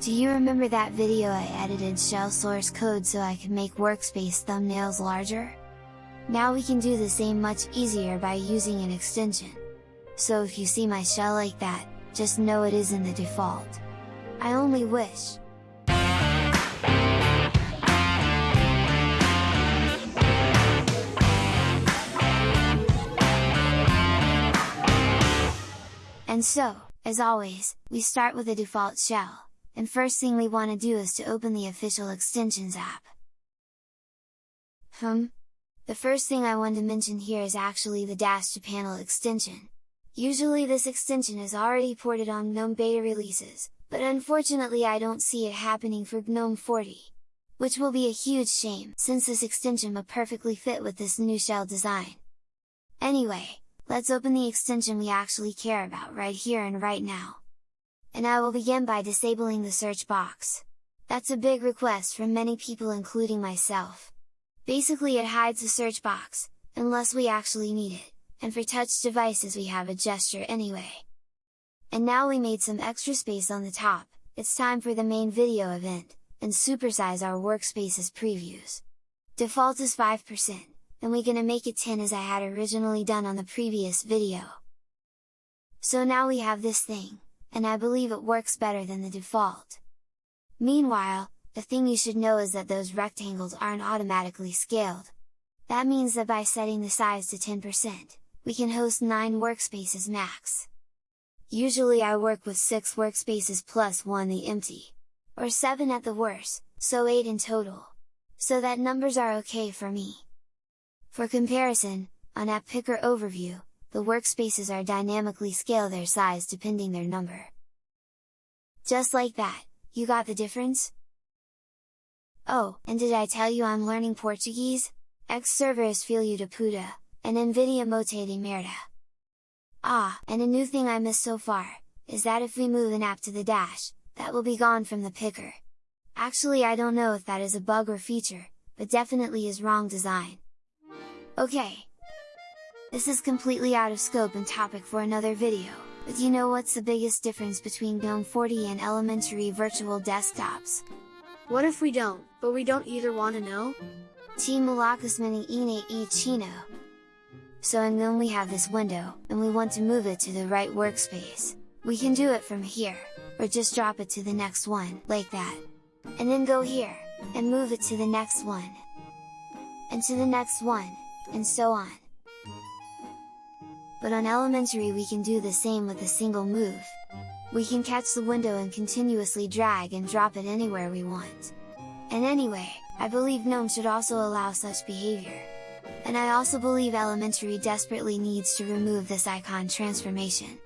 Do you remember that video I edited shell source code so I could make workspace thumbnails larger? Now we can do the same much easier by using an extension. So if you see my shell like that, just know it is in the default. I only wish, And so, as always, we start with a default shell and first thing we want to do is to open the official extensions app. Hmm? The first thing I want to mention here is actually the Dash to Panel extension. Usually this extension is already ported on GNOME beta releases, but unfortunately I don't see it happening for GNOME 40. Which will be a huge shame, since this extension would perfectly fit with this new shell design. Anyway, let's open the extension we actually care about right here and right now and I will begin by disabling the search box. That's a big request from many people including myself. Basically it hides the search box, unless we actually need it, and for touch devices we have a gesture anyway. And now we made some extra space on the top, it's time for the main video event, and supersize our workspace's previews. Default is 5%, and we gonna make it 10 as I had originally done on the previous video. So now we have this thing, and I believe it works better than the default. Meanwhile, the thing you should know is that those rectangles aren't automatically scaled. That means that by setting the size to 10%, we can host 9 workspaces max. Usually I work with 6 workspaces plus 1 the empty, or 7 at the worst, so 8 in total. So that numbers are okay for me. For comparison, on App Picker Overview, the workspaces are dynamically scale their size depending their number. Just like that, you got the difference? Oh, and did I tell you I'm learning Portuguese? X servers filho de puta, and Nvidia mote de merda. Ah, and a new thing I missed so far, is that if we move an app to the dash, that will be gone from the picker. Actually I don't know if that is a bug or feature, but definitely is wrong design. Okay, this is completely out of scope and topic for another video, but you know what's the biggest difference between GNOME 40 and elementary virtual desktops? What if we don't, but we don't either want to know? Team Malakas Mini Ine e Chino. So in GNOME we have this window, and we want to move it to the right workspace. We can do it from here, or just drop it to the next one, like that. And then go here, and move it to the next one. And to the next one, and so on but on elementary we can do the same with a single move. We can catch the window and continuously drag and drop it anywhere we want. And anyway, I believe GNOME should also allow such behavior. And I also believe elementary desperately needs to remove this icon transformation.